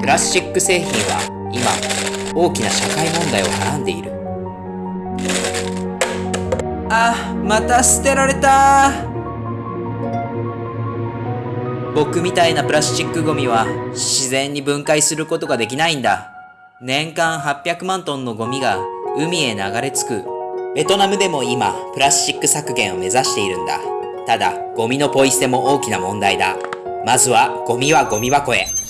プラスチック製品は今大きな社会問題をはらんでいる。あまた捨てられた。僕みたいなプラスチックゴミは自然に分解することができないんだ。年間800万トンのゴミが海へ流れ着く。ベトナムでも今プラスチック削減を目指しているんだ。ただゴミのポイ捨ても大きな問題だ。まずはゴミはゴミ箱へ。